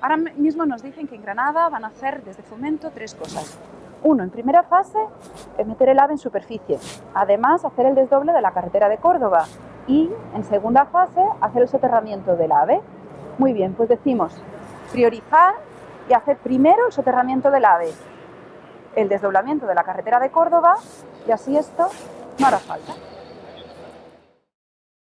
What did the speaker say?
Ahora mismo nos dicen que en Granada van a hacer desde Fomento tres cosas. Uno, en primera fase, meter el AVE en superficie. Además, hacer el desdoble de la carretera de Córdoba. Y, en segunda fase, hacer el soterramiento del AVE. Muy bien, pues decimos priorizar y hacer primero el soterramiento del AVE, el desdoblamiento de la carretera de Córdoba y así esto no hará falta.